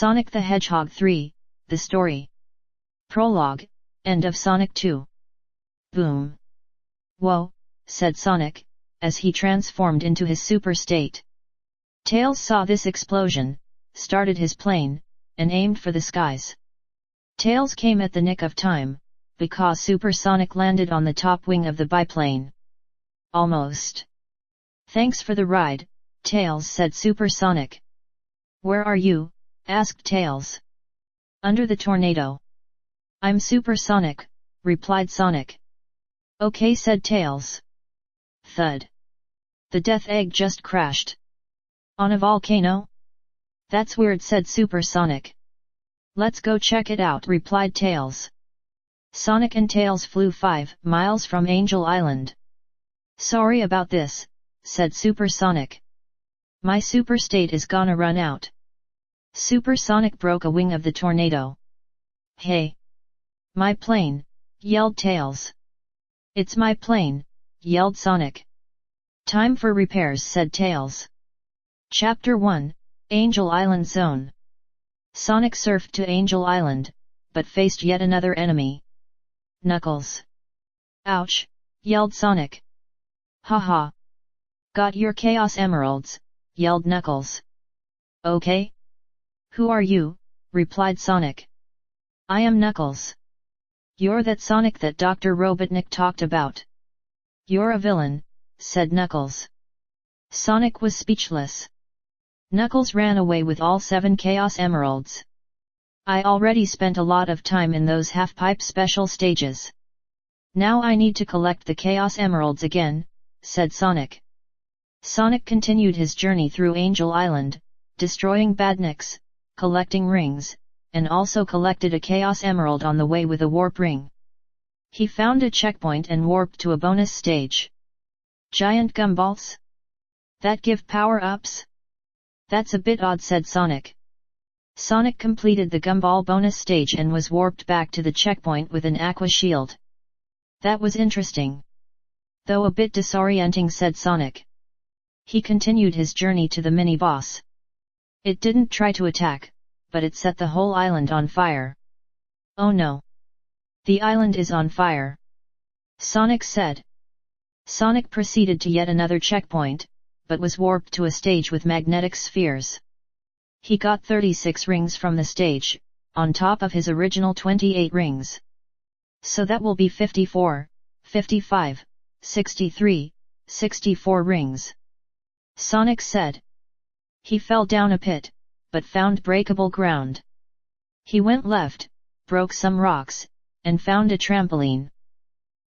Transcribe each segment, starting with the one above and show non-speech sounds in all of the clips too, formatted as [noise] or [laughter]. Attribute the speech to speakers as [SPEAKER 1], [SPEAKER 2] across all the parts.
[SPEAKER 1] Sonic the Hedgehog 3, The Story. Prologue, End of Sonic 2. Boom. Whoa, said Sonic, as he transformed into his super state. Tails saw this explosion, started his plane, and aimed for the skies. Tails came at the nick of time, because Supersonic landed on the top wing of the biplane. Almost. Thanks for the ride, Tails said Supersonic. Where are you? Asked Tails. Under the tornado. I'm Supersonic, replied Sonic. Okay said Tails. Thud. The death egg just crashed. On a volcano? That's weird said Supersonic. Let's go check it out replied Tails. Sonic and Tails flew 5 miles from Angel Island. Sorry about this, said Supersonic. My super state is gonna run out. Supersonic broke a wing of the tornado. Hey! My plane, yelled Tails. It's my plane, yelled Sonic. Time for repairs said Tails. Chapter 1, Angel Island Zone Sonic surfed to Angel Island, but faced yet another enemy. Knuckles. Ouch, yelled Sonic. Haha. Got your Chaos Emeralds, yelled Knuckles. Okay. Who are you, replied Sonic. I am Knuckles. You're that Sonic that Dr. Robotnik talked about. You're a villain, said Knuckles. Sonic was speechless. Knuckles ran away with all seven Chaos Emeralds. I already spent a lot of time in those half-pipe special stages. Now I need to collect the Chaos Emeralds again, said Sonic. Sonic continued his journey through Angel Island, destroying badniks, collecting rings, and also collected a Chaos Emerald on the way with a warp ring. He found a checkpoint and warped to a bonus stage. Giant gumballs? That give power-ups? That's a bit odd said Sonic. Sonic completed the gumball bonus stage and was warped back to the checkpoint with an aqua shield. That was interesting. Though a bit disorienting said Sonic. He continued his journey to the mini-boss. It didn't try to attack, but it set the whole island on fire. Oh no! The island is on fire! Sonic said. Sonic proceeded to yet another checkpoint, but was warped to a stage with magnetic spheres. He got 36 rings from the stage, on top of his original 28 rings. So that will be 54, 55, 63, 64 rings. Sonic said. He fell down a pit, but found breakable ground. He went left, broke some rocks, and found a trampoline.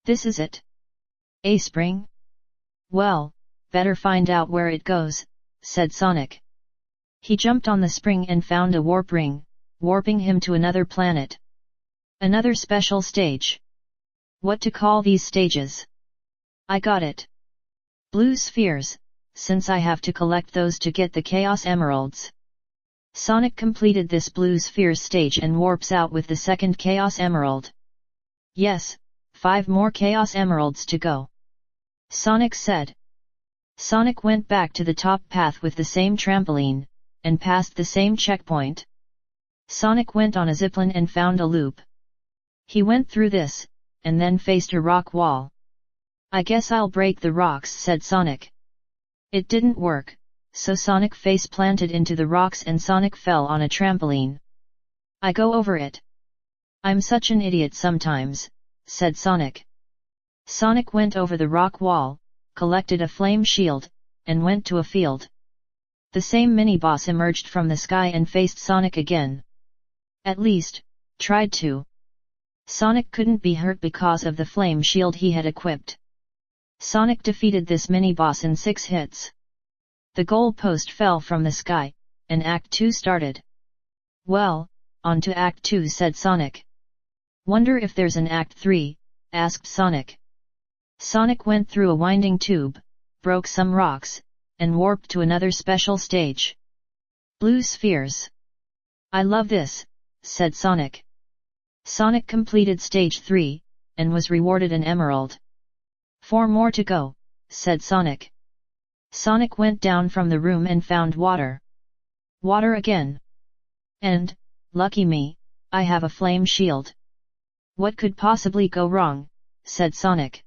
[SPEAKER 1] This is it. A spring? Well, better find out where it goes, said Sonic. He jumped on the spring and found a warp ring, warping him to another planet. Another special stage. What to call these stages? I got it. Blue spheres, since I have to collect those to get the Chaos Emeralds. Sonic completed this blue sphere stage and warps out with the second Chaos Emerald. Yes, five more Chaos Emeralds to go. Sonic said. Sonic went back to the top path with the same trampoline, and passed the same checkpoint. Sonic went on a zipline and found a loop. He went through this, and then faced a rock wall. I guess I'll break the rocks said Sonic. It didn't work, so Sonic face planted into the rocks and Sonic fell on a trampoline. I go over it. I'm such an idiot sometimes, said Sonic. Sonic went over the rock wall, collected a flame shield, and went to a field. The same mini-boss emerged from the sky and faced Sonic again. At least, tried to. Sonic couldn't be hurt because of the flame shield he had equipped. Sonic defeated this mini-boss in six hits. The goal post fell from the sky, and Act 2 started. Well, on to Act 2 said Sonic. Wonder if there's an Act 3, asked Sonic. Sonic went through a winding tube, broke some rocks, and warped to another special stage. Blue Spheres. I love this, said Sonic. Sonic completed stage 3, and was rewarded an emerald. Four more to go, said Sonic. Sonic went down from the room and found water. Water again. And, lucky me, I have a flame shield. What could possibly go wrong, said Sonic.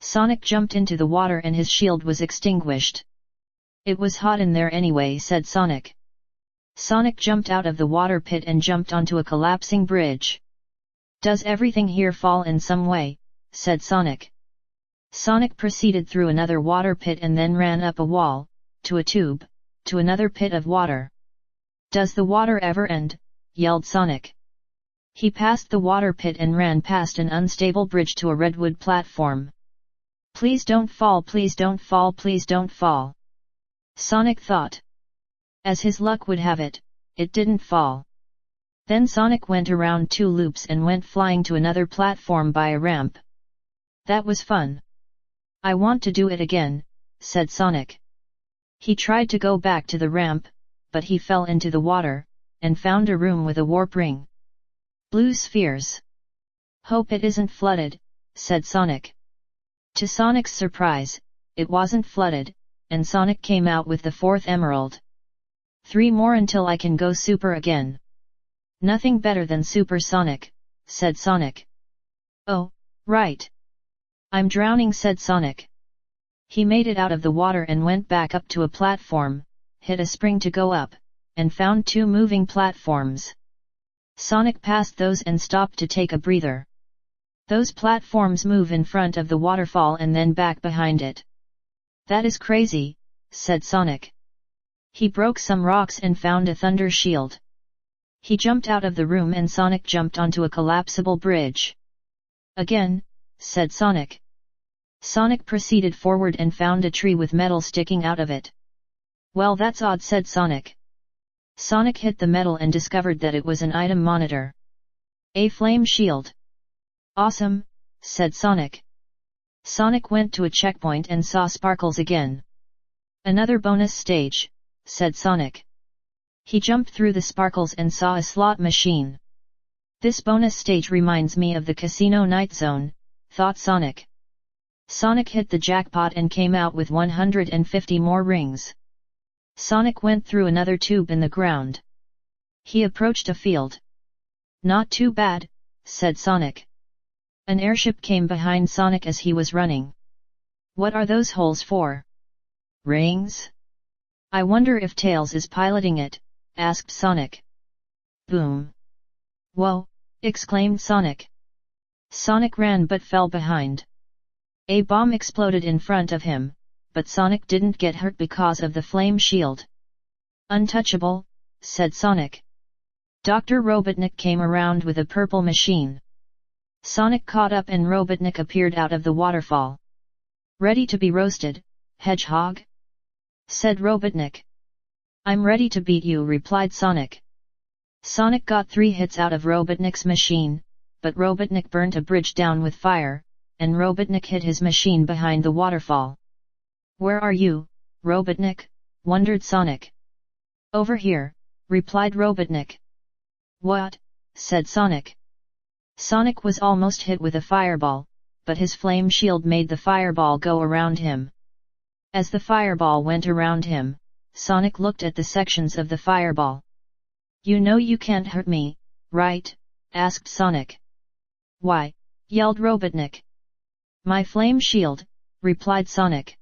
[SPEAKER 1] Sonic jumped into the water and his shield was extinguished. It was hot in there anyway said Sonic. Sonic jumped out of the water pit and jumped onto a collapsing bridge. Does everything here fall in some way, said Sonic. Sonic proceeded through another water pit and then ran up a wall, to a tube, to another pit of water. Does the water ever end? yelled Sonic. He passed the water pit and ran past an unstable bridge to a redwood platform. Please don't fall please don't fall please don't fall. Sonic thought. As his luck would have it, it didn't fall. Then Sonic went around two loops and went flying to another platform by a ramp. That was fun. I want to do it again, said Sonic. He tried to go back to the ramp, but he fell into the water, and found a room with a warp ring. Blue spheres. Hope it isn't flooded, said Sonic. To Sonic's surprise, it wasn't flooded, and Sonic came out with the fourth emerald. Three more until I can go super again. Nothing better than Super Sonic, said Sonic. Oh, right. I'm drowning said Sonic. He made it out of the water and went back up to a platform, hit a spring to go up, and found two moving platforms. Sonic passed those and stopped to take a breather. Those platforms move in front of the waterfall and then back behind it. That is crazy, said Sonic. He broke some rocks and found a thunder shield. He jumped out of the room and Sonic jumped onto a collapsible bridge. Again, said Sonic. Sonic proceeded forward and found a tree with metal sticking out of it. Well that's odd said Sonic. Sonic hit the metal and discovered that it was an item monitor. A flame shield. Awesome, said Sonic. Sonic went to a checkpoint and saw sparkles again. Another bonus stage, said Sonic. He jumped through the sparkles and saw a slot machine. This bonus stage reminds me of the Casino Night Zone, thought Sonic. Sonic hit the jackpot and came out with 150 more rings. Sonic went through another tube in the ground. He approached a field. Not too bad, said Sonic. An airship came behind Sonic as he was running. What are those holes for? Rings? I wonder if Tails is piloting it, asked Sonic. Boom! Whoa! exclaimed Sonic. Sonic ran but fell behind. A bomb exploded in front of him, but Sonic didn't get hurt because of the flame shield. Untouchable, said Sonic. Dr. Robotnik came around with a purple machine. Sonic caught up and Robotnik appeared out of the waterfall. Ready to be roasted, Hedgehog? said Robotnik. I'm ready to beat you replied Sonic. Sonic got three hits out of Robotnik's machine, but Robotnik burnt a bridge down with fire, and Robotnik hit his machine behind the waterfall. Where are you, Robotnik? wondered Sonic. Over here, replied Robotnik. What? said Sonic. Sonic was almost hit with a fireball, but his flame shield made the fireball go around him. As the fireball went around him, Sonic looked at the sections of the fireball. You know you can't hurt me, right? asked Sonic. Why? yelled Robotnik. My flame shield, replied Sonic.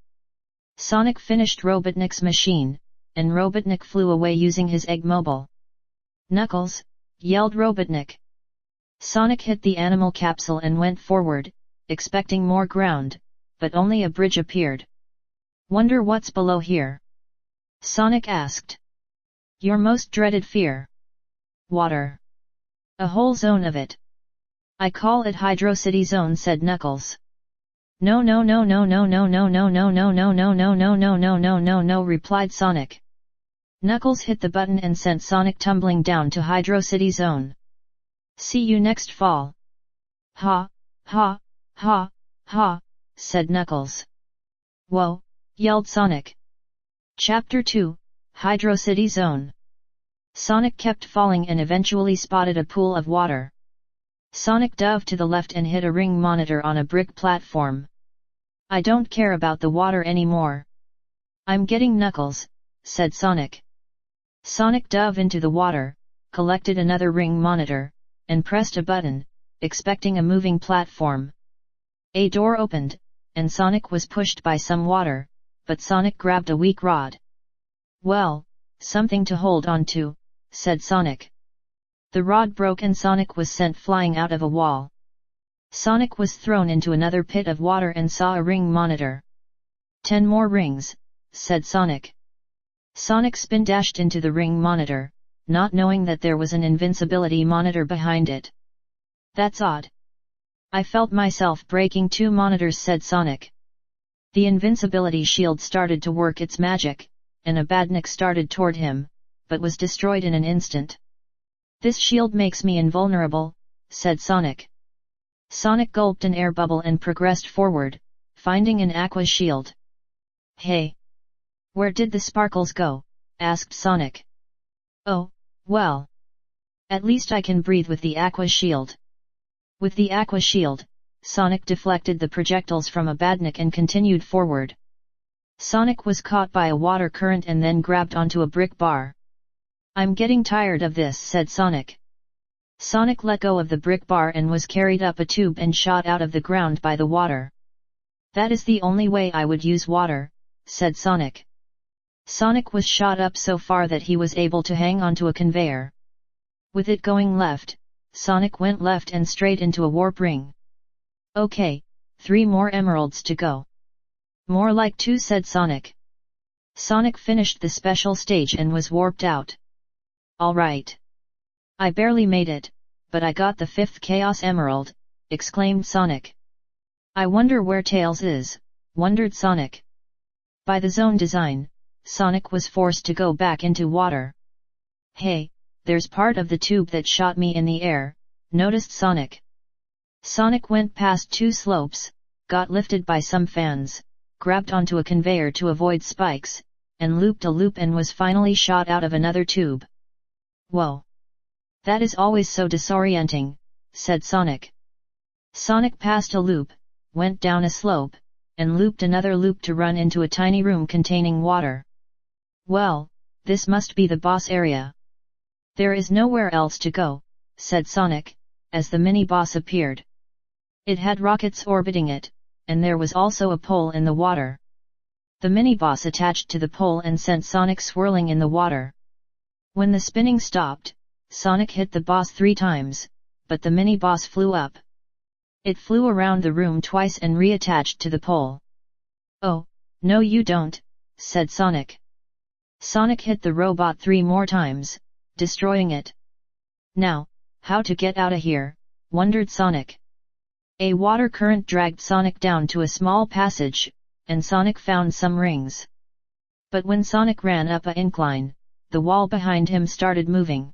[SPEAKER 1] Sonic finished Robotnik's machine, and Robotnik flew away using his egg mobile. Knuckles, yelled Robotnik. Sonic hit the animal capsule and went forward, expecting more ground, but only a bridge appeared. Wonder what's below here? Sonic asked. Your most dreaded fear? Water. A whole zone of it. I call it Hydro City Zone said Knuckles. No no no no no no no no no no no no no no no no no no no replied Sonic. Knuckles hit the button and sent Sonic tumbling down to Hydro City Zone. See you next fall. Ha, ha, ha, ha, said Knuckles. Whoa, yelled Sonic. Chapter 2, Hydro City Zone. Sonic kept falling and eventually spotted a pool of water. Sonic dove to the left and hit a ring monitor on a brick platform. I don't care about the water anymore. I'm getting Knuckles, said Sonic. Sonic dove into the water, collected another ring monitor, and pressed a button, expecting a moving platform. A door opened, and Sonic was pushed by some water, but Sonic grabbed a weak rod. Well, something to hold on to, said Sonic. The rod broke and Sonic was sent flying out of a wall. Sonic was thrown into another pit of water and saw a ring monitor. Ten more rings, said Sonic. Sonic spin dashed into the ring monitor, not knowing that there was an invincibility monitor behind it. That's odd. I felt myself breaking two monitors said Sonic. The invincibility shield started to work its magic, and a badnik started toward him, but was destroyed in an instant. This shield makes me invulnerable, said Sonic. Sonic gulped an air bubble and progressed forward, finding an aqua shield. Hey! Where did the sparkles go? asked Sonic. Oh, well. At least I can breathe with the aqua shield. With the aqua shield, Sonic deflected the projectiles from a badnik and continued forward. Sonic was caught by a water current and then grabbed onto a brick bar. I'm getting tired of this said Sonic. Sonic let go of the brick bar and was carried up a tube and shot out of the ground by the water. That is the only way I would use water, said Sonic. Sonic was shot up so far that he was able to hang onto a conveyor. With it going left, Sonic went left and straight into a warp ring. Okay, three more emeralds to go. More like two said Sonic. Sonic finished the special stage and was warped out. Alright. I barely made it, but I got the fifth Chaos Emerald, exclaimed Sonic. I wonder where Tails is, wondered Sonic. By the zone design, Sonic was forced to go back into water. Hey, there's part of the tube that shot me in the air, noticed Sonic. Sonic went past two slopes, got lifted by some fans, grabbed onto a conveyor to avoid spikes, and looped a loop and was finally shot out of another tube. Whoa! That is always so disorienting, said Sonic. Sonic passed a loop, went down a slope, and looped another loop to run into a tiny room containing water. Well, this must be the boss area. There is nowhere else to go, said Sonic, as the mini-boss appeared. It had rockets orbiting it, and there was also a pole in the water. The mini-boss attached to the pole and sent Sonic swirling in the water. When the spinning stopped, Sonic hit the boss three times, but the mini-boss flew up. It flew around the room twice and reattached to the pole. Oh, no you don't, said Sonic. Sonic hit the robot three more times, destroying it. Now, how to get out of here, wondered Sonic. A water current dragged Sonic down to a small passage, and Sonic found some rings. But when Sonic ran up a incline, the wall behind him started moving.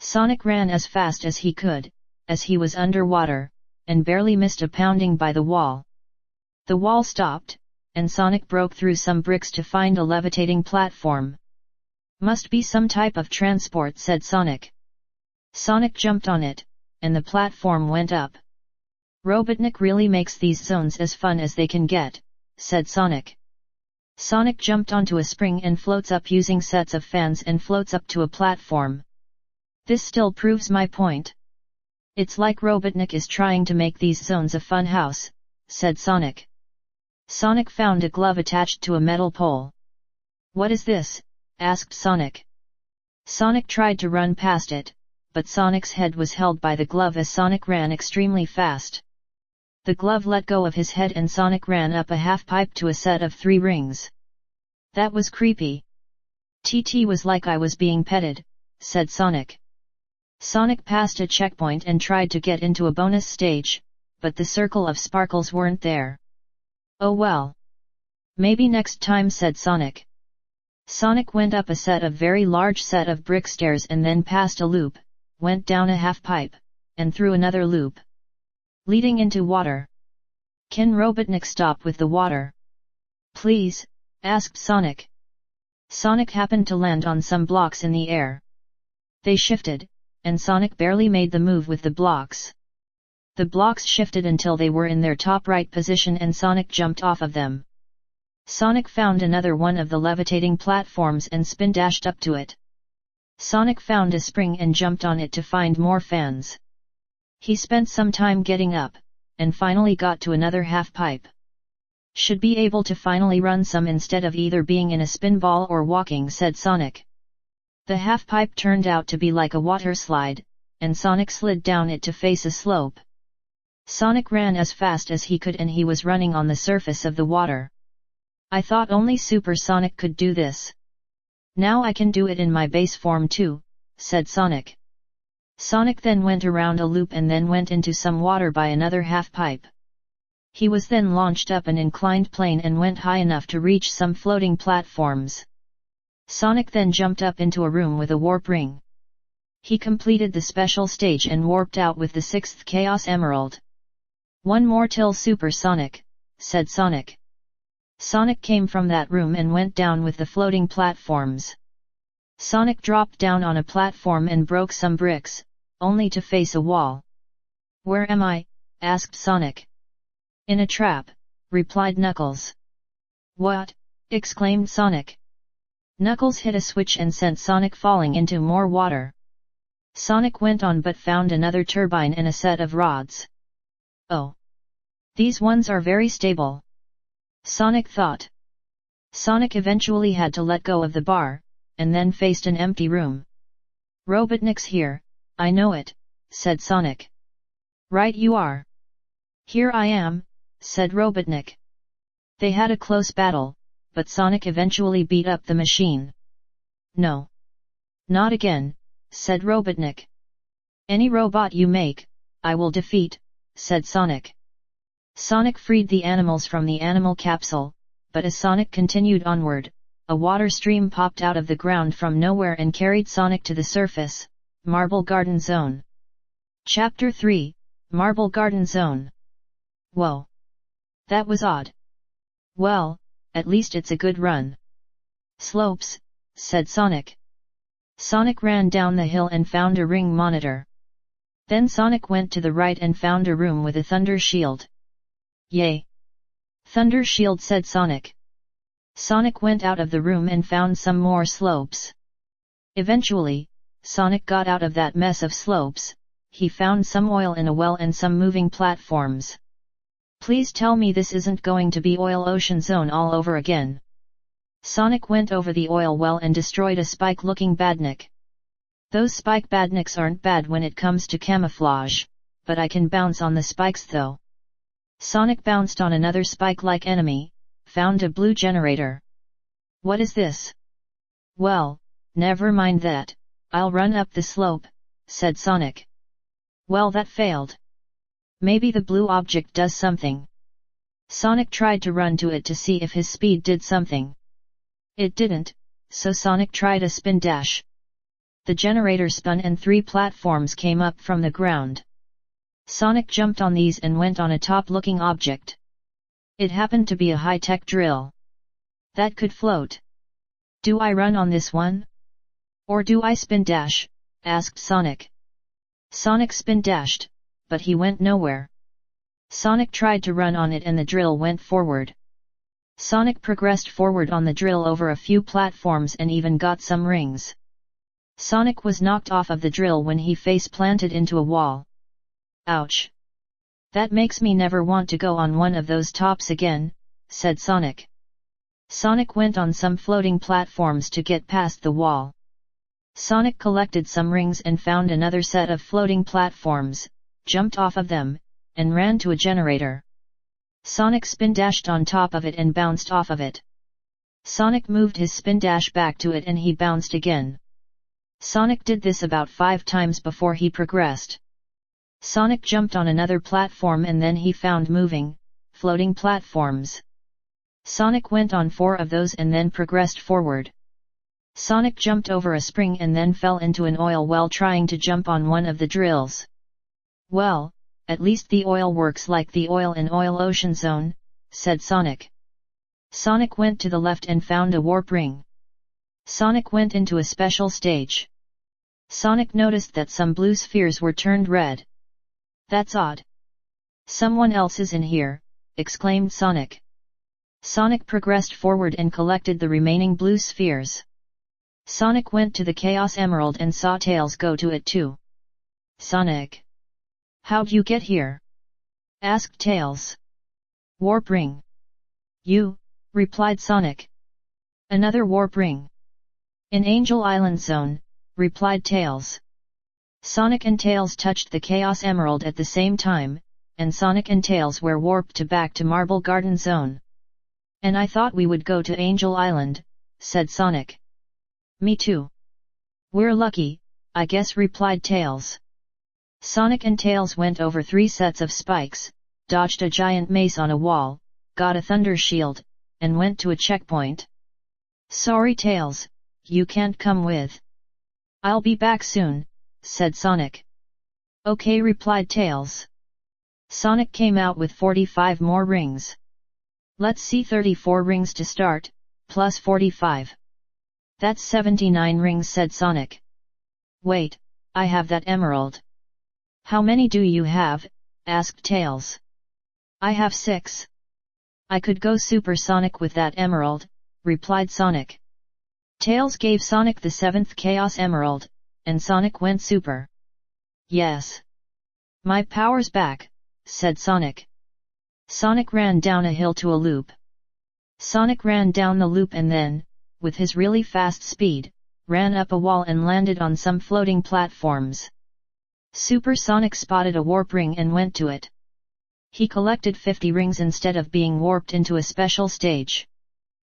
[SPEAKER 1] Sonic ran as fast as he could, as he was underwater, and barely missed a pounding by the wall. The wall stopped, and Sonic broke through some bricks to find a levitating platform. Must be some type of transport said Sonic. Sonic jumped on it, and the platform went up. Robotnik really makes these zones as fun as they can get, said Sonic. Sonic jumped onto a spring and floats up using sets of fans and floats up to a platform. This still proves my point. It's like Robotnik is trying to make these zones a fun house, said Sonic. Sonic found a glove attached to a metal pole. What is this? asked Sonic. Sonic tried to run past it, but Sonic's head was held by the glove as Sonic ran extremely fast. The glove let go of his head and Sonic ran up a half pipe to a set of three rings. That was creepy. TT was like I was being petted, said Sonic. Sonic passed a checkpoint and tried to get into a bonus stage, but the circle of sparkles weren't there. Oh well. Maybe next time said Sonic. Sonic went up a set of very large set of brick stairs and then passed a loop, went down a half pipe, and through another loop. Leading into water. Can Robotnik stop with the water? Please, asked Sonic. Sonic happened to land on some blocks in the air. They shifted, and Sonic barely made the move with the blocks. The blocks shifted until they were in their top right position and Sonic jumped off of them. Sonic found another one of the levitating platforms and spin dashed up to it. Sonic found a spring and jumped on it to find more fans. He spent some time getting up, and finally got to another half pipe. Should be able to finally run some instead of either being in a spin ball or walking said Sonic. The half pipe turned out to be like a water slide, and Sonic slid down it to face a slope. Sonic ran as fast as he could and he was running on the surface of the water. I thought only Super Sonic could do this. Now I can do it in my base form too, said Sonic. Sonic then went around a loop and then went into some water by another half pipe. He was then launched up an inclined plane and went high enough to reach some floating platforms. Sonic then jumped up into a room with a warp ring. He completed the special stage and warped out with the sixth Chaos Emerald. One more till Super Sonic, said Sonic. Sonic came from that room and went down with the floating platforms. Sonic dropped down on a platform and broke some bricks, only to face a wall. Where am I? asked Sonic. In a trap, replied Knuckles. What? exclaimed Sonic. Knuckles hit a switch and sent Sonic falling into more water. Sonic went on but found another turbine and a set of rods. Oh! These ones are very stable. Sonic thought. Sonic eventually had to let go of the bar, and then faced an empty room. Robotnik's here, I know it, said Sonic. Right you are. Here I am, said Robotnik. They had a close battle, but Sonic eventually beat up the machine. No. Not again, said Robotnik. Any robot you make, I will defeat, said Sonic. Sonic freed the animals from the animal capsule, but as Sonic continued onward, a water stream popped out of the ground from nowhere and carried Sonic to the surface, Marble Garden Zone. Chapter 3, Marble Garden Zone Whoa! That was odd. Well, at least it's a good run. Slopes, said Sonic. Sonic ran down the hill and found a ring monitor. Then Sonic went to the right and found a room with a thunder shield. Yay! Thunder shield said Sonic. Sonic went out of the room and found some more slopes. Eventually, Sonic got out of that mess of slopes, he found some oil in a well and some moving platforms. Please tell me this isn't going to be Oil Ocean Zone all over again. Sonic went over the oil well and destroyed a spike-looking badnik. Those spike badniks aren't bad when it comes to camouflage, but I can bounce on the spikes though. Sonic bounced on another spike-like enemy, found a blue generator. What is this? Well, never mind that, I'll run up the slope, said Sonic. Well that failed. Maybe the blue object does something. Sonic tried to run to it to see if his speed did something. It didn't, so Sonic tried a spin dash. The generator spun and three platforms came up from the ground. Sonic jumped on these and went on a top-looking object. It happened to be a high-tech drill. That could float. Do I run on this one? Or do I spin dash? asked Sonic. Sonic spin dashed, but he went nowhere. Sonic tried to run on it and the drill went forward. Sonic progressed forward on the drill over a few platforms and even got some rings. Sonic was knocked off of the drill when he face planted into a wall. Ouch! That makes me never want to go on one of those tops again, said Sonic. Sonic went on some floating platforms to get past the wall. Sonic collected some rings and found another set of floating platforms, jumped off of them, and ran to a generator. Sonic spin dashed on top of it and bounced off of it. Sonic moved his spin dash back to it and he bounced again. Sonic did this about five times before he progressed. Sonic jumped on another platform and then he found moving, floating platforms. Sonic went on four of those and then progressed forward. Sonic jumped over a spring and then fell into an oil well trying to jump on one of the drills. Well, at least the oil works like the oil in Oil Ocean Zone, said Sonic. Sonic went to the left and found a warp ring. Sonic went into a special stage. Sonic noticed that some blue spheres were turned red. That's odd. Someone else is in here, exclaimed Sonic. Sonic progressed forward and collected the remaining blue spheres. Sonic went to the Chaos Emerald and saw Tails go to it too. Sonic! How'd you get here? asked Tails. Warp ring. You, replied Sonic. Another warp ring. In Angel Island Zone, replied Tails. Sonic and Tails touched the Chaos Emerald at the same time, and Sonic and Tails were warped to back to Marble Garden Zone. And I thought we would go to Angel Island, said Sonic. Me too. We're lucky, I guess replied Tails. Sonic and Tails went over three sets of spikes, dodged a giant mace on a wall, got a thunder shield, and went to a checkpoint. Sorry Tails, you can't come with. I'll be back soon, said Sonic. Okay replied Tails. Sonic came out with 45 more rings. Let's see 34 rings to start, plus 45. That's 79 rings said Sonic. Wait, I have that emerald. How many do you have? asked Tails. I have six. I could go supersonic with that emerald, replied Sonic. Tails gave Sonic the seventh Chaos Emerald, and Sonic went super. Yes. My power's back, said Sonic. Sonic ran down a hill to a loop. Sonic ran down the loop and then, with his really fast speed, ran up a wall and landed on some floating platforms. Supersonic spotted a warp ring and went to it. He collected 50 rings instead of being warped into a special stage.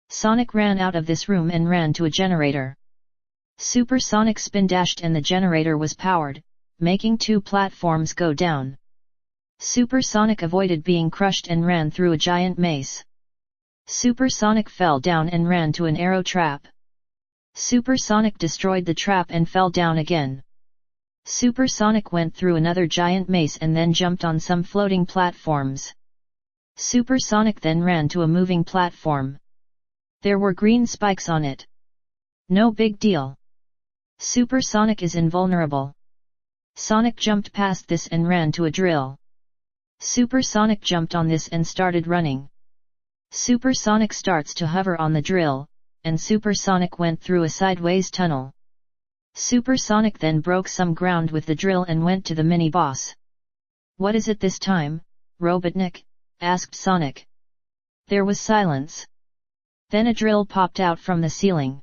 [SPEAKER 1] Sonic ran out of this room and ran to a generator. Supersonic spin dashed and the generator was powered, making two platforms go down. Supersonic avoided being crushed and ran through a giant maze. Supersonic fell down and ran to an arrow trap. Supersonic destroyed the trap and fell down again. Supersonic went through another giant maze and then jumped on some floating platforms. Supersonic then ran to a moving platform. There were green spikes on it. No big deal. Supersonic is invulnerable. Sonic jumped past this and ran to a drill. Supersonic jumped on this and started running. Supersonic starts to hover on the drill, and Supersonic went through a sideways tunnel. Supersonic then broke some ground with the drill and went to the mini-boss. What is it this time, Robotnik? asked Sonic. There was silence. Then a drill popped out from the ceiling.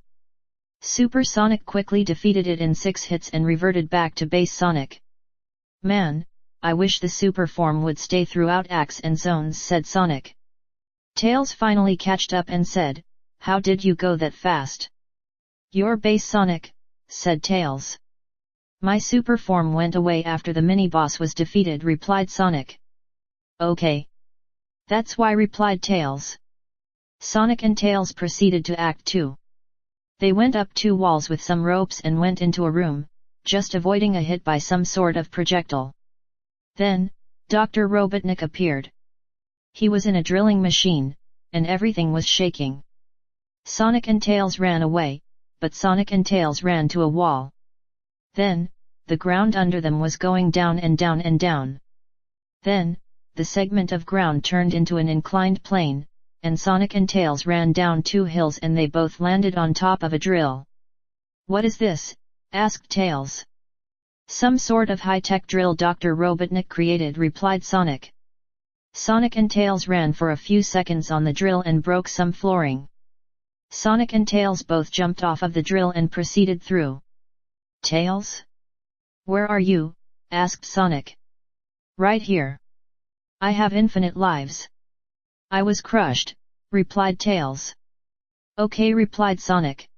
[SPEAKER 1] Supersonic quickly defeated it in six hits and reverted back to base Sonic. Man, I wish the super form would stay throughout acts and zones said Sonic. Tails finally catched up and said, How did you go that fast? You're base Sonic, said Tails. My super form went away after the mini-boss was defeated replied Sonic. Okay. That's why replied Tails. Sonic and Tails proceeded to Act 2. They went up two walls with some ropes and went into a room, just avoiding a hit by some sort of projectile. Then, Dr. Robotnik appeared. He was in a drilling machine, and everything was shaking. Sonic and Tails ran away, but Sonic and Tails ran to a wall. Then, the ground under them was going down and down and down. Then, the segment of ground turned into an inclined plane, and Sonic and Tails ran down two hills and they both landed on top of a drill. What is this? asked Tails. Some sort of high-tech drill Dr. Robotnik created replied Sonic. Sonic and Tails ran for a few seconds on the drill and broke some flooring. Sonic and Tails both jumped off of the drill and proceeded through. Tails? Where are you? asked Sonic. Right here. I have infinite lives. I was crushed, replied Tails. Okay replied Sonic.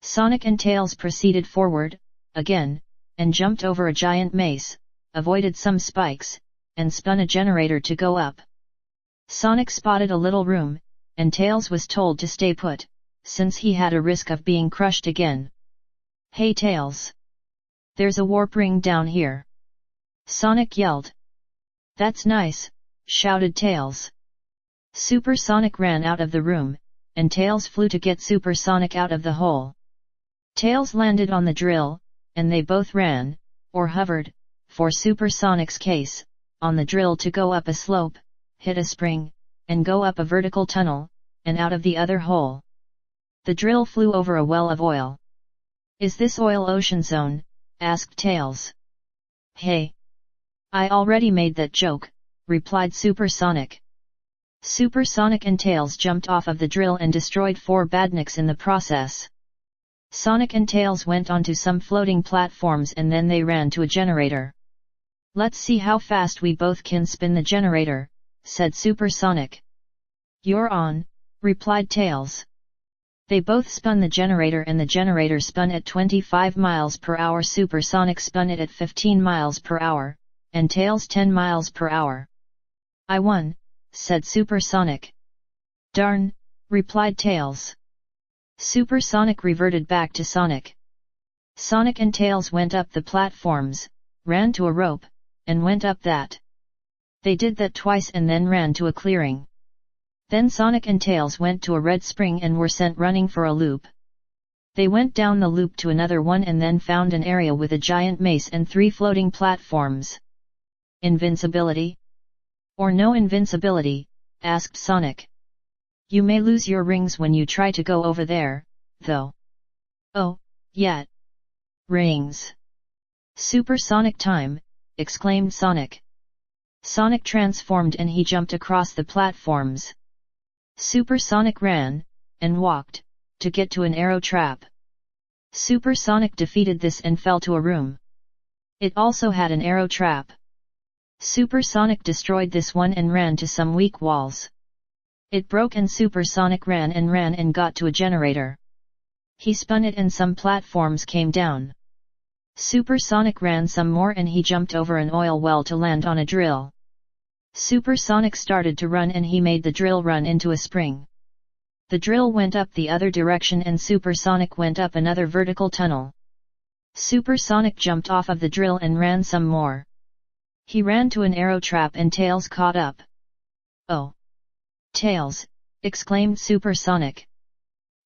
[SPEAKER 1] Sonic and Tails proceeded forward, again, and jumped over a giant mace, avoided some spikes, and spun a generator to go up. Sonic spotted a little room, and Tails was told to stay put, since he had a risk of being crushed again. Hey Tails! There's a warp ring down here! Sonic yelled. That's nice, shouted Tails. Supersonic ran out of the room, and Tails flew to get Supersonic out of the hole. Tails landed on the drill, and they both ran, or hovered, for Supersonic's case, on the drill to go up a slope, hit a spring, and go up a vertical tunnel, and out of the other hole. The drill flew over a well of oil. Is this oil ocean zone? asked Tails. Hey! I already made that joke, replied Supersonic. Supersonic and Tails jumped off of the drill and destroyed four badniks in the process. Sonic and Tails went onto some floating platforms and then they ran to a generator. Let's see how fast we both can spin the generator, said Supersonic. You're on, replied Tails. They both spun the generator and the generator spun at 25 miles per hour Supersonic spun it at 15 miles per hour, and Tails 10 miles per hour. I won, said Supersonic. Darn, replied Tails. Supersonic reverted back to Sonic. Sonic and Tails went up the platforms, ran to a rope, and went up that. They did that twice and then ran to a clearing. Then Sonic and Tails went to a red spring and were sent running for a loop. They went down the loop to another one and then found an area with a giant mace and three floating platforms. Invincibility? Or no invincibility? asked Sonic. You may lose your rings when you try to go over there, though. Oh, yet. Rings. Supersonic time, exclaimed Sonic. Sonic transformed and he jumped across the platforms. Supersonic ran, and walked, to get to an arrow trap. Supersonic defeated this and fell to a room. It also had an arrow trap. Supersonic destroyed this one and ran to some weak walls. It broke and Supersonic ran and ran and got to a generator. He spun it and some platforms came down. Supersonic ran some more and he jumped over an oil well to land on a drill. Supersonic started to run and he made the drill run into a spring. The drill went up the other direction and Supersonic went up another vertical tunnel. Supersonic jumped off of the drill and ran some more. He ran to an arrow trap and Tails caught up. Oh! Tails! exclaimed Supersonic.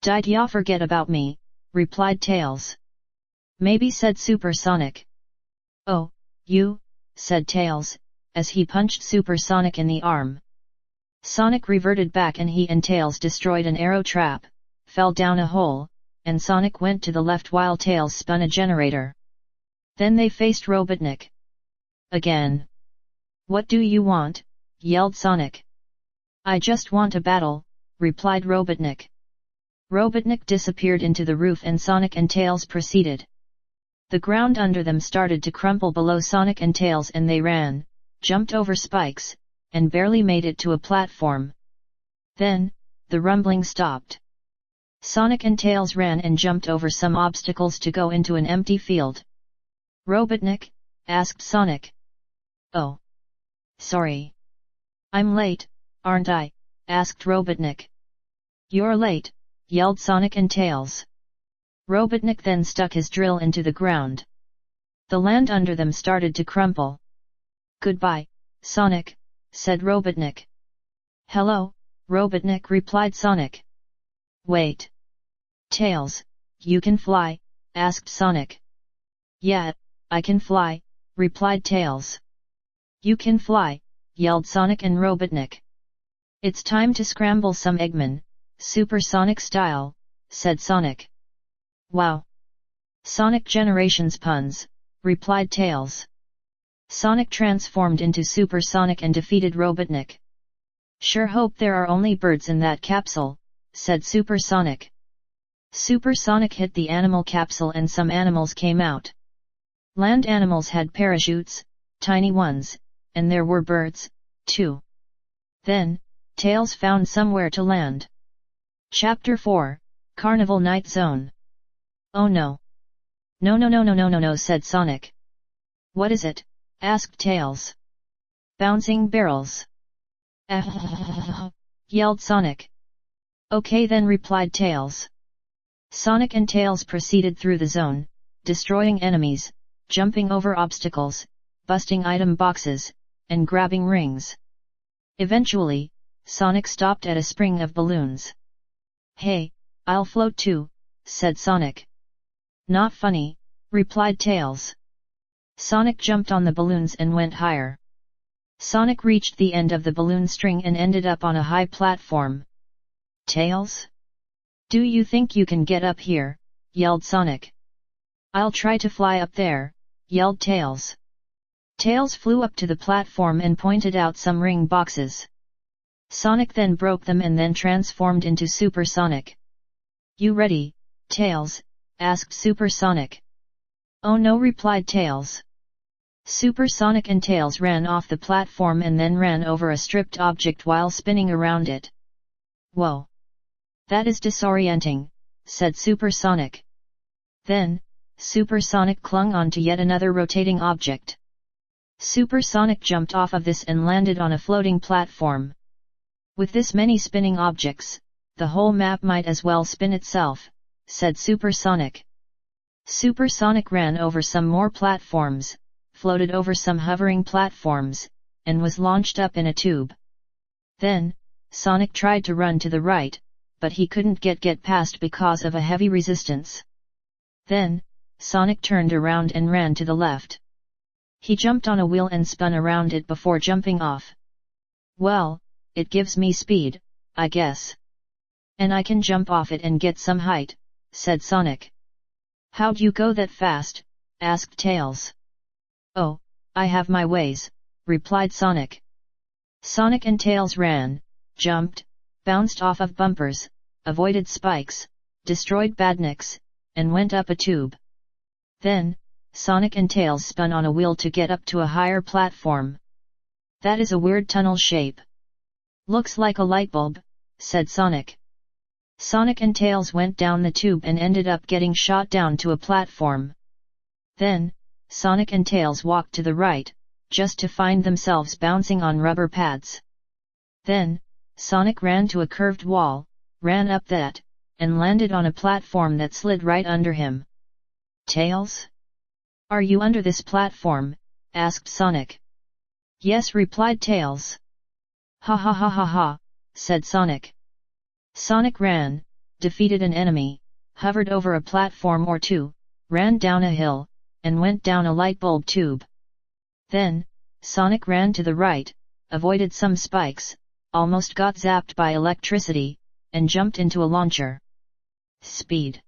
[SPEAKER 1] Did ya forget about me? replied Tails. Maybe said Supersonic. Oh, you, said Tails, as he punched Supersonic in the arm. Sonic reverted back and he and Tails destroyed an arrow trap, fell down a hole, and Sonic went to the left while Tails spun a generator. Then they faced Robotnik. Again. What do you want? yelled Sonic. I just want a battle, replied Robotnik. Robotnik disappeared into the roof and Sonic and Tails proceeded. The ground under them started to crumple below Sonic and Tails and they ran, jumped over spikes, and barely made it to a platform. Then, the rumbling stopped. Sonic and Tails ran and jumped over some obstacles to go into an empty field. Robotnik? asked Sonic. Oh. Sorry. I'm late, aren't I? asked Robotnik. You're late, yelled Sonic and Tails. Robotnik then stuck his drill into the ground. The land under them started to crumple. Goodbye, Sonic, said Robotnik. Hello, Robotnik replied Sonic. Wait. Tails, you can fly, asked Sonic. Yeah, I can fly, replied Tails. You can fly, yelled Sonic and Robotnik. It's time to scramble some Eggman, supersonic style, said Sonic. Wow! Sonic Generations puns, replied Tails. Sonic transformed into Supersonic and defeated Robotnik. Sure hope there are only birds in that capsule, said Supersonic. Supersonic hit the animal capsule and some animals came out. Land animals had parachutes, tiny ones, and there were birds, too. Then, Tails found somewhere to land. Chapter 4 Carnival Night Zone Oh no! No no no no no no no said Sonic. What is it? asked Tails. Bouncing barrels. [laughs] yelled Sonic. Okay then replied Tails. Sonic and Tails proceeded through the zone, destroying enemies, jumping over obstacles, busting item boxes, and grabbing rings. Eventually, Sonic stopped at a spring of balloons. Hey, I'll float too, said Sonic. Not funny, replied Tails. Sonic jumped on the balloons and went higher. Sonic reached the end of the balloon string and ended up on a high platform. Tails? Do you think you can get up here? yelled Sonic. I'll try to fly up there, yelled Tails. Tails flew up to the platform and pointed out some ring boxes. Sonic then broke them and then transformed into Super Sonic. You ready, Tails? Asked Super Sonic. Oh no replied Tails. Super Sonic and Tails ran off the platform and then ran over a stripped object while spinning around it. Whoa! That is disorienting, said Super Sonic. Then, Super Sonic clung onto yet another rotating object. Super Sonic jumped off of this and landed on a floating platform. With this many spinning objects, the whole map might as well spin itself, said Super Sonic. Supersonic ran over some more platforms, floated over some hovering platforms, and was launched up in a tube. Then, Sonic tried to run to the right, but he couldn't get get past because of a heavy resistance. Then, Sonic turned around and ran to the left. He jumped on a wheel and spun around it before jumping off. Well, it gives me speed, I guess. And I can jump off it and get some height, said Sonic. How'd you go that fast? asked Tails. Oh, I have my ways, replied Sonic. Sonic and Tails ran, jumped, bounced off of bumpers, avoided spikes, destroyed badniks, and went up a tube. Then, Sonic and Tails spun on a wheel to get up to a higher platform. That is a weird tunnel shape. Looks like a light bulb, said Sonic. Sonic and Tails went down the tube and ended up getting shot down to a platform. Then, Sonic and Tails walked to the right, just to find themselves bouncing on rubber pads. Then, Sonic ran to a curved wall, ran up that, and landed on a platform that slid right under him. Tails? Are you under this platform? asked Sonic. Yes replied Tails. Ha ha ha ha ha, said Sonic. Sonic ran, defeated an enemy, hovered over a platform or two, ran down a hill, and went down a light bulb tube. Then, Sonic ran to the right, avoided some spikes, almost got zapped by electricity, and jumped into a launcher. Speed.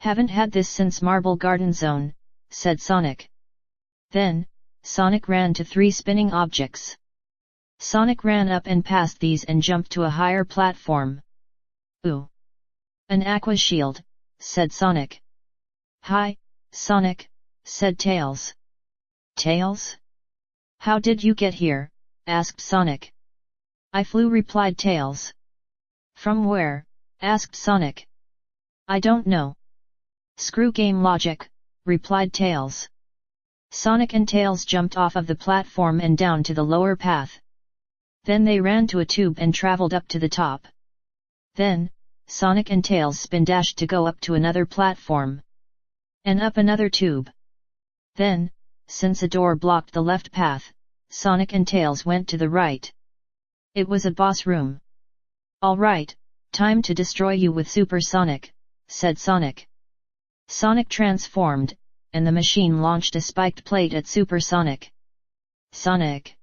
[SPEAKER 1] Haven't had this since Marble Garden Zone, said Sonic. Then, Sonic ran to three spinning objects. Sonic ran up and past these and jumped to a higher platform. Ooh! An aqua shield, said Sonic. Hi, Sonic, said Tails. Tails? How did you get here? asked Sonic. I flew replied Tails. From where? asked Sonic. I don't know. Screw game logic, replied Tails. Sonic and Tails jumped off of the platform and down to the lower path. Then they ran to a tube and traveled up to the top. Then, Sonic and Tails spin dashed to go up to another platform. And up another tube. Then, since a door blocked the left path, Sonic and Tails went to the right. It was a boss room. Alright, time to destroy you with Super Sonic, said Sonic. Sonic transformed, and the machine launched a spiked plate at Super Sonic. Sonic!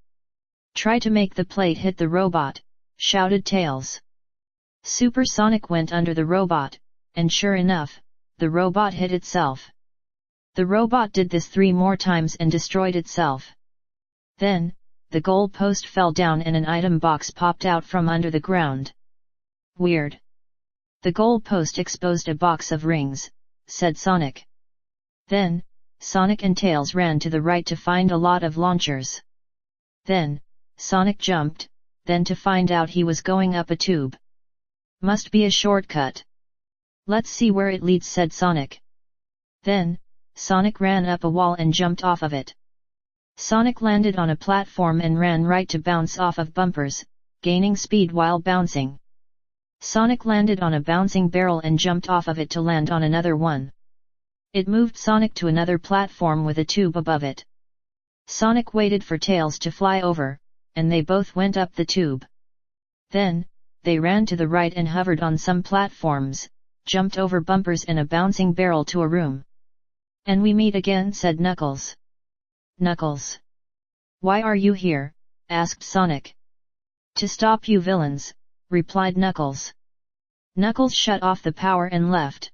[SPEAKER 1] Try to make the plate hit the robot, shouted Tails. Super Sonic went under the robot, and sure enough, the robot hit itself. The robot did this three more times and destroyed itself. Then, the goal post fell down and an item box popped out from under the ground. Weird. The goal post exposed a box of rings, said Sonic. Then, Sonic and Tails ran to the right to find a lot of launchers. Then, Sonic jumped, then to find out he was going up a tube. Must be a shortcut. Let's see where it leads said Sonic. Then, Sonic ran up a wall and jumped off of it. Sonic landed on a platform and ran right to bounce off of bumpers, gaining speed while bouncing. Sonic landed on a bouncing barrel and jumped off of it to land on another one. It moved Sonic to another platform with a tube above it. Sonic waited for Tails to fly over, and they both went up the tube. Then, they ran to the right and hovered on some platforms, jumped over bumpers in a bouncing barrel to a room. And we meet again said Knuckles. Knuckles. Why are you here? asked Sonic. To stop you villains, replied Knuckles. Knuckles shut off the power and left.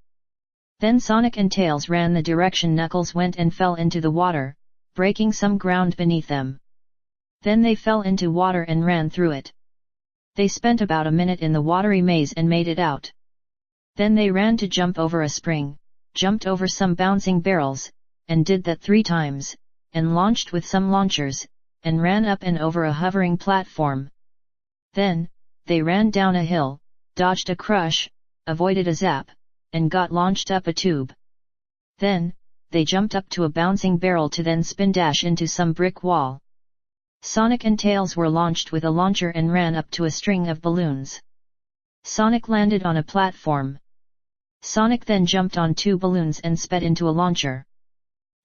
[SPEAKER 1] Then Sonic and Tails ran the direction Knuckles went and fell into the water, breaking some ground beneath them. Then they fell into water and ran through it. They spent about a minute in the watery maze and made it out. Then they ran to jump over a spring, jumped over some bouncing barrels, and did that three times, and launched with some launchers, and ran up and over a hovering platform. Then, they ran down a hill, dodged a crush, avoided a zap, and got launched up a tube. Then, they jumped up to a bouncing barrel to then spin dash into some brick wall. Sonic and Tails were launched with a launcher and ran up to a string of balloons. Sonic landed on a platform. Sonic then jumped on two balloons and sped into a launcher.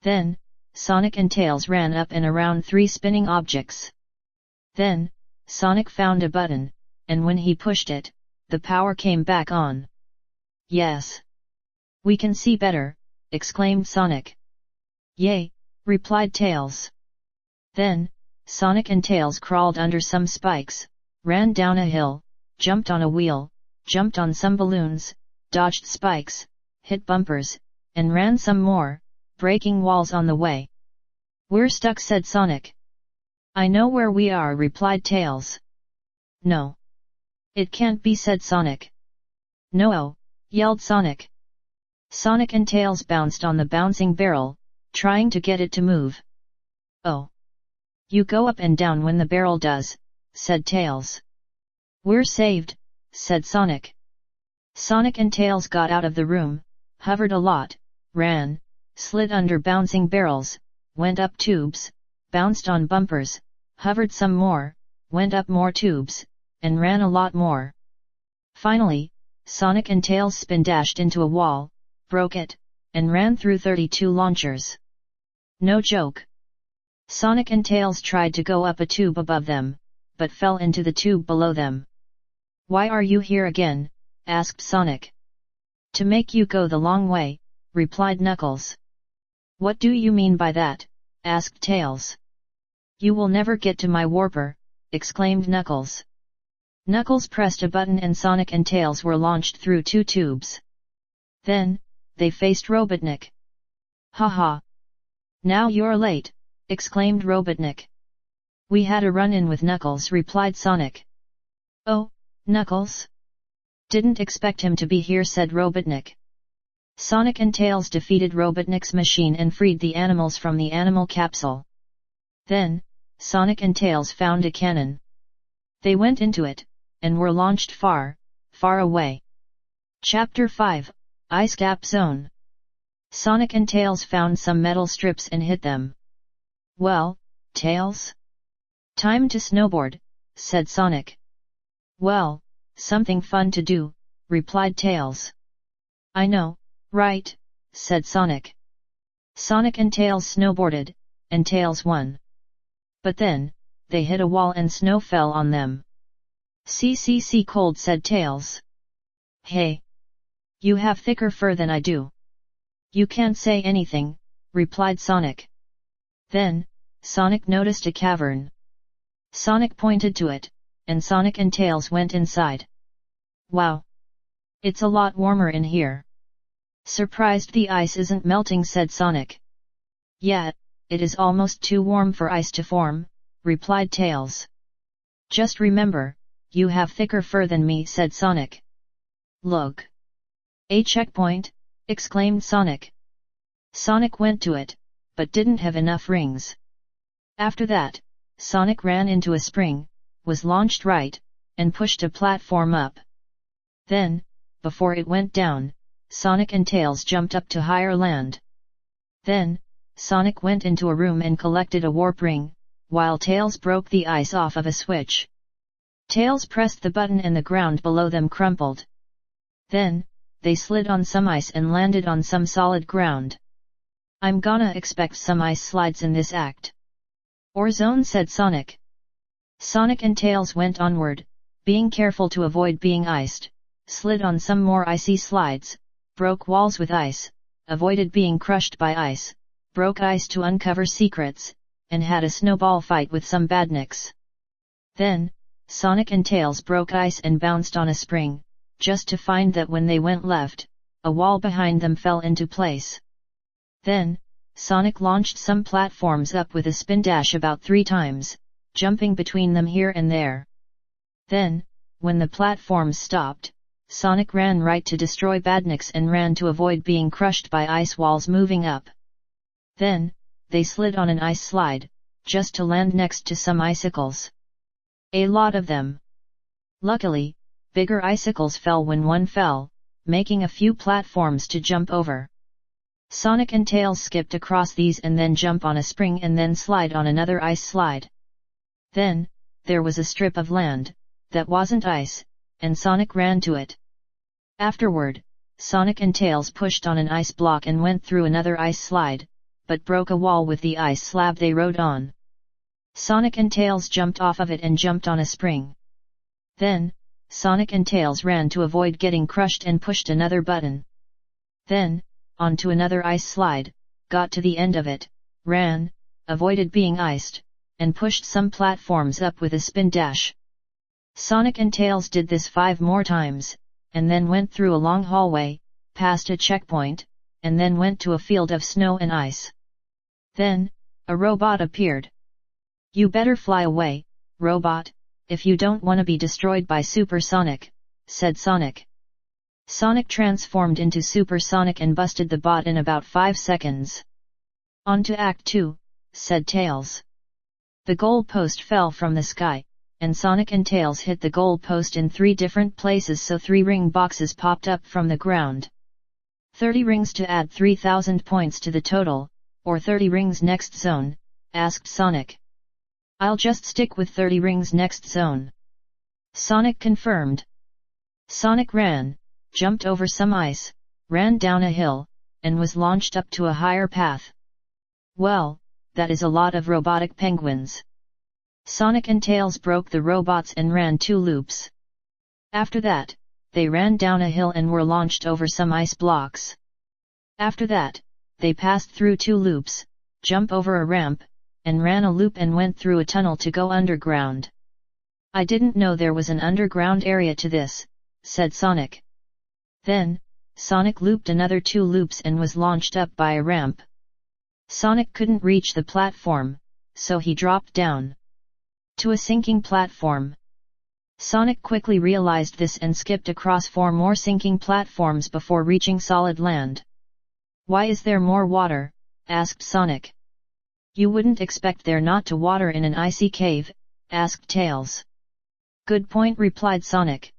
[SPEAKER 1] Then, Sonic and Tails ran up and around three spinning objects. Then, Sonic found a button, and when he pushed it, the power came back on. Yes. We can see better, exclaimed Sonic. Yay, replied Tails. Then, Sonic and Tails crawled under some spikes, ran down a hill, jumped on a wheel, jumped on some balloons, dodged spikes, hit bumpers, and ran some more, breaking walls on the way. We're stuck said Sonic. I know where we are replied Tails. No. It can't be said Sonic. No, yelled Sonic. Sonic and Tails bounced on the bouncing barrel, trying to get it to move. Oh! You go up and down when the barrel does, said Tails. We're saved, said Sonic. Sonic and Tails got out of the room, hovered a lot, ran, slid under bouncing barrels, went up tubes, bounced on bumpers, hovered some more, went up more tubes, and ran a lot more. Finally, Sonic and Tails spin dashed into a wall, broke it, and ran through 32 launchers. No joke. Sonic and Tails tried to go up a tube above them, but fell into the tube below them. Why are you here again? asked Sonic. To make you go the long way, replied Knuckles. What do you mean by that? asked Tails. You will never get to my warper, exclaimed Knuckles. Knuckles pressed a button and Sonic and Tails were launched through two tubes. Then, they faced Robotnik. Ha ha! Now you're late, exclaimed Robotnik. We had a run-in with Knuckles replied Sonic. Oh, Knuckles? Didn't expect him to be here said Robotnik. Sonic and Tails defeated Robotnik's machine and freed the animals from the animal capsule. Then, Sonic and Tails found a cannon. They went into it, and were launched far, far away. Chapter 5 IceCap Zone Sonic and Tails found some metal strips and hit them. Well, Tails? Time to snowboard, said Sonic. Well, something fun to do, replied Tails. I know, right, said Sonic. Sonic and Tails snowboarded, and Tails won. But then, they hit a wall and snow fell on them. CCC cold said Tails. Hey! You have thicker fur than I do. You can't say anything, replied Sonic. Then, Sonic noticed a cavern. Sonic pointed to it, and Sonic and Tails went inside. Wow! It's a lot warmer in here. Surprised the ice isn't melting said Sonic. Yeah, it is almost too warm for ice to form, replied Tails. Just remember, you have thicker fur than me said Sonic. Look! A checkpoint, exclaimed Sonic. Sonic went to it, but didn't have enough rings. After that, Sonic ran into a spring, was launched right, and pushed a platform up. Then, before it went down, Sonic and Tails jumped up to higher land. Then, Sonic went into a room and collected a warp ring, while Tails broke the ice off of a switch. Tails pressed the button and the ground below them crumpled. Then, they slid on some ice and landed on some solid ground. I'm gonna expect some ice slides in this act. Orzone said Sonic. Sonic and Tails went onward, being careful to avoid being iced, slid on some more icy slides, broke walls with ice, avoided being crushed by ice, broke ice to uncover secrets, and had a snowball fight with some badniks. Then, Sonic and Tails broke ice and bounced on a spring, just to find that when they went left, a wall behind them fell into place. Then, Sonic launched some platforms up with a spin dash about three times, jumping between them here and there. Then, when the platforms stopped, Sonic ran right to destroy Badniks and ran to avoid being crushed by ice walls moving up. Then, they slid on an ice slide, just to land next to some icicles. A lot of them. Luckily, bigger icicles fell when one fell, making a few platforms to jump over. Sonic and Tails skipped across these and then jump on a spring and then slide on another ice slide. Then, there was a strip of land, that wasn't ice, and Sonic ran to it. Afterward, Sonic and Tails pushed on an ice block and went through another ice slide, but broke a wall with the ice slab they rode on. Sonic and Tails jumped off of it and jumped on a spring. Then, Sonic and Tails ran to avoid getting crushed and pushed another button. Then, onto another ice slide, got to the end of it, ran, avoided being iced, and pushed some platforms up with a spin dash. Sonic and Tails did this five more times, and then went through a long hallway, past a checkpoint, and then went to a field of snow and ice. Then, a robot appeared. You better fly away, robot, if you don't wanna be destroyed by Super Sonic, said Sonic. Sonic transformed into Super Sonic and busted the bot in about 5 seconds. On to Act 2, said Tails. The goal post fell from the sky, and Sonic and Tails hit the goal post in three different places so three ring boxes popped up from the ground. 30 rings to add 3000 points to the total, or 30 rings next zone, asked Sonic. I'll just stick with 30 rings next zone. Sonic confirmed. Sonic ran, jumped over some ice, ran down a hill, and was launched up to a higher path. Well, that is a lot of robotic penguins. Sonic and Tails broke the robots and ran two loops. After that, they ran down a hill and were launched over some ice blocks. After that, they passed through two loops, jump over a ramp, and ran a loop and went through a tunnel to go underground. I didn't know there was an underground area to this, said Sonic. Then, Sonic looped another two loops and was launched up by a ramp. Sonic couldn't reach the platform, so he dropped down to a sinking platform. Sonic quickly realized this and skipped across four more sinking platforms before reaching solid land. Why is there more water? asked Sonic. You wouldn't expect there not to water in an icy cave, asked Tails. Good point replied Sonic.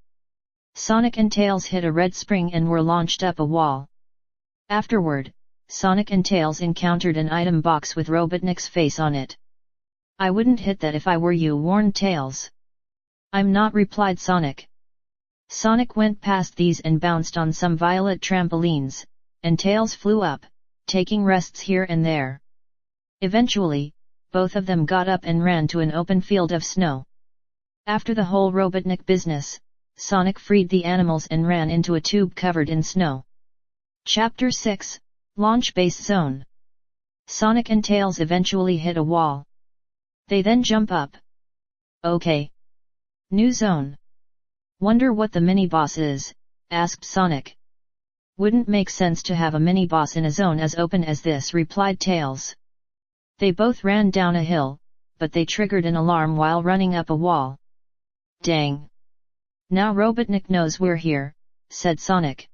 [SPEAKER 1] Sonic and Tails hit a red spring and were launched up a wall. Afterward, Sonic and Tails encountered an item box with Robotnik's face on it. I wouldn't hit that if I were you warned Tails. I'm not replied Sonic. Sonic went past these and bounced on some violet trampolines, and Tails flew up, taking rests here and there. Eventually, both of them got up and ran to an open field of snow. After the whole Robotnik business, Sonic freed the animals and ran into a tube covered in snow. Chapter 6 Launch Base Zone Sonic and Tails eventually hit a wall. They then jump up. Okay. New zone. Wonder what the mini-boss is, asked Sonic. Wouldn't make sense to have a mini-boss in a zone as open as this replied Tails. They both ran down a hill, but they triggered an alarm while running up a wall. Dang! Now Robotnik knows we're here, said Sonic.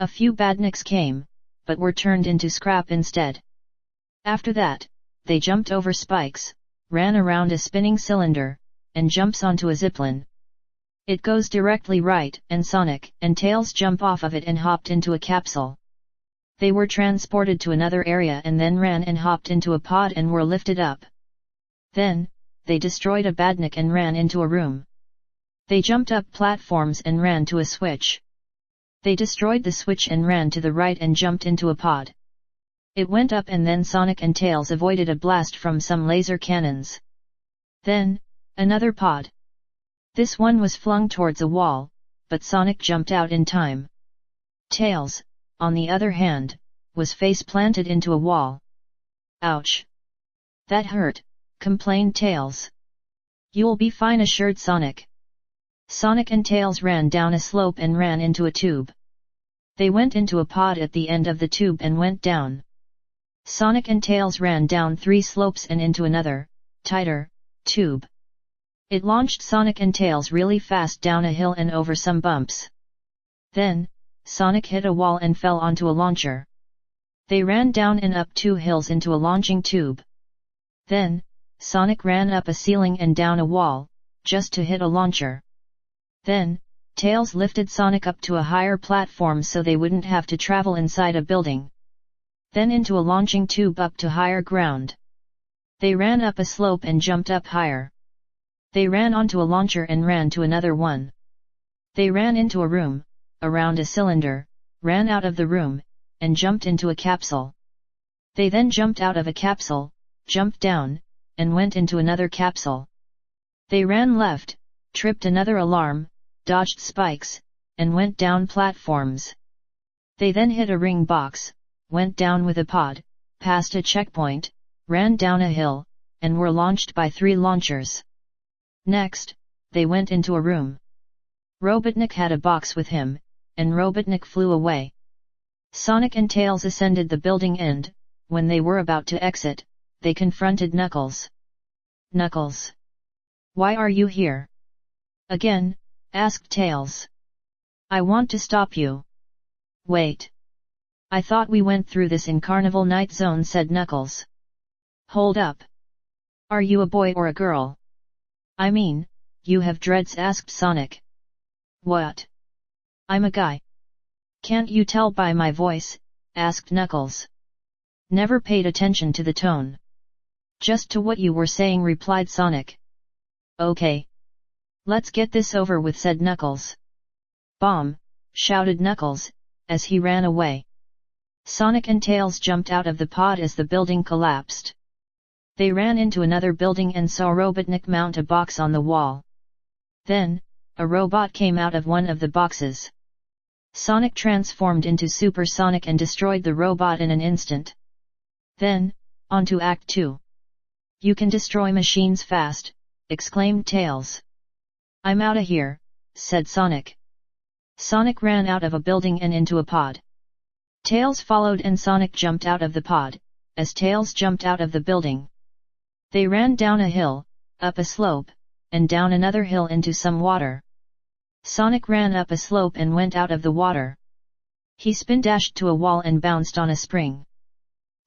[SPEAKER 1] A few badniks came, but were turned into scrap instead. After that, they jumped over spikes, ran around a spinning cylinder, and jumps onto a zipline. It goes directly right, and Sonic and Tails jump off of it and hopped into a capsule. They were transported to another area and then ran and hopped into a pod and were lifted up. Then, they destroyed a badnik and ran into a room. They jumped up platforms and ran to a switch. They destroyed the switch and ran to the right and jumped into a pod. It went up and then Sonic and Tails avoided a blast from some laser cannons. Then, another pod. This one was flung towards a wall, but Sonic jumped out in time. Tails, on the other hand, was face planted into a wall. Ouch! That hurt, complained Tails. You'll be fine assured Sonic. Sonic and Tails ran down a slope and ran into a tube. They went into a pod at the end of the tube and went down. Sonic and Tails ran down three slopes and into another, tighter, tube. It launched Sonic and Tails really fast down a hill and over some bumps. Then, Sonic hit a wall and fell onto a launcher. They ran down and up two hills into a launching tube. Then, Sonic ran up a ceiling and down a wall, just to hit a launcher. Then, Tails lifted Sonic up to a higher platform so they wouldn't have to travel inside a building. Then into a launching tube up to higher ground. They ran up a slope and jumped up higher. They ran onto a launcher and ran to another one. They ran into a room, around a cylinder, ran out of the room, and jumped into a capsule. They then jumped out of a capsule, jumped down, and went into another capsule. They ran left, tripped another alarm, dodged spikes, and went down platforms. They then hit a ring box, went down with a pod, passed a checkpoint, ran down a hill, and were launched by three launchers. Next, they went into a room. Robotnik had a box with him, and Robotnik flew away. Sonic and Tails ascended the building and, when they were about to exit, they confronted Knuckles. Knuckles! Why are you here? Again, asked Tails. I want to stop you. Wait. I thought we went through this in Carnival Night Zone said Knuckles. Hold up. Are you a boy or a girl? I mean, you have dreads asked Sonic. What? I'm a guy. Can't you tell by my voice? asked Knuckles. Never paid attention to the tone. Just to what you were saying replied Sonic. Okay. Let's get this over with said Knuckles. Bomb! shouted Knuckles, as he ran away. Sonic and Tails jumped out of the pod as the building collapsed. They ran into another building and saw Robotnik mount a box on the wall. Then, a robot came out of one of the boxes. Sonic transformed into Super Sonic and destroyed the robot in an instant. Then, on to Act 2. You can destroy machines fast, exclaimed Tails. I'm outta here, said Sonic. Sonic ran out of a building and into a pod. Tails followed and Sonic jumped out of the pod, as Tails jumped out of the building. They ran down a hill, up a slope, and down another hill into some water. Sonic ran up a slope and went out of the water. He spin dashed to a wall and bounced on a spring.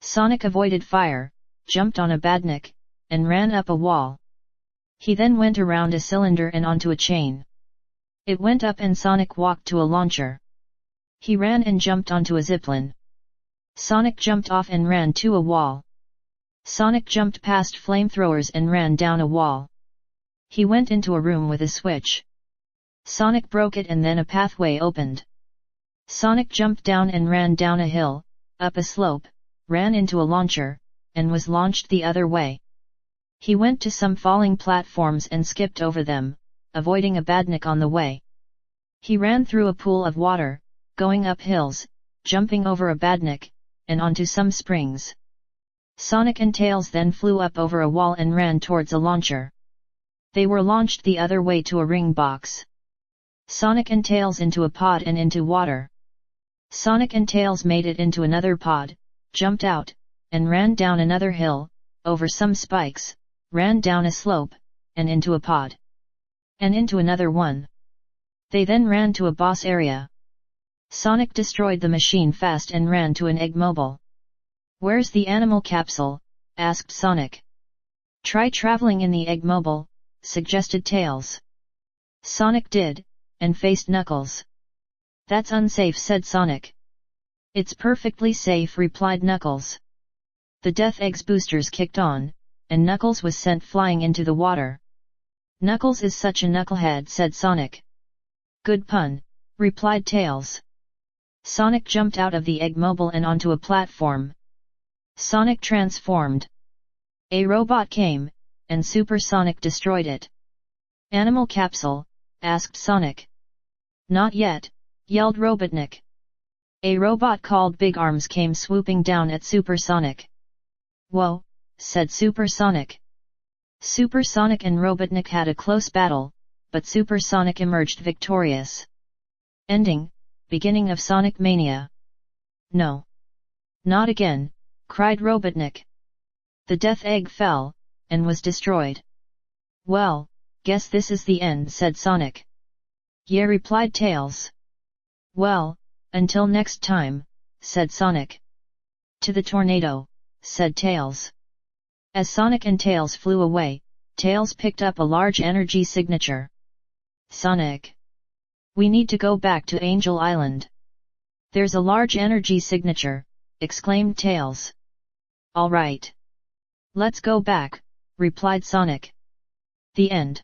[SPEAKER 1] Sonic avoided fire, jumped on a badnik, and ran up a wall. He then went around a cylinder and onto a chain. It went up and Sonic walked to a launcher. He ran and jumped onto a zipline. Sonic jumped off and ran to a wall. Sonic jumped past flamethrowers and ran down a wall. He went into a room with a switch. Sonic broke it and then a pathway opened. Sonic jumped down and ran down a hill, up a slope, ran into a launcher, and was launched the other way. He went to some falling platforms and skipped over them, avoiding a badnik on the way. He ran through a pool of water, going up hills, jumping over a badnik, and onto some springs. Sonic and Tails then flew up over a wall and ran towards a launcher. They were launched the other way to a ring box. Sonic and Tails into a pod and into water. Sonic and Tails made it into another pod, jumped out, and ran down another hill, over some spikes, ran down a slope, and into a pod. And into another one. They then ran to a boss area. Sonic destroyed the machine fast and ran to an egg mobile. Where's the animal capsule? asked Sonic. Try traveling in the egg mobile, suggested Tails. Sonic did, and faced Knuckles. That's unsafe said Sonic. It's perfectly safe replied Knuckles. The Death Eggs boosters kicked on, and Knuckles was sent flying into the water. Knuckles is such a knucklehead said Sonic. Good pun, replied Tails. Sonic jumped out of the Eggmobile and onto a platform. Sonic transformed. A robot came, and Super Sonic destroyed it. Animal capsule, asked Sonic. Not yet, yelled Robotnik. A robot called Big Arms came swooping down at Super Sonic. Whoa, said Super Sonic. Supersonic and Robotnik had a close battle, but Super Sonic emerged victorious. Ending, beginning of Sonic Mania. No. Not again, cried Robotnik. The Death Egg fell, and was destroyed. Well, guess this is the end said Sonic. Yeah replied Tails. Well, until next time, said Sonic. To the tornado, said Tails. As Sonic and Tails flew away, Tails picked up a large energy signature. Sonic! We need to go back to Angel Island. There's a large energy signature, exclaimed Tails. Alright. Let's go back, replied Sonic. The end.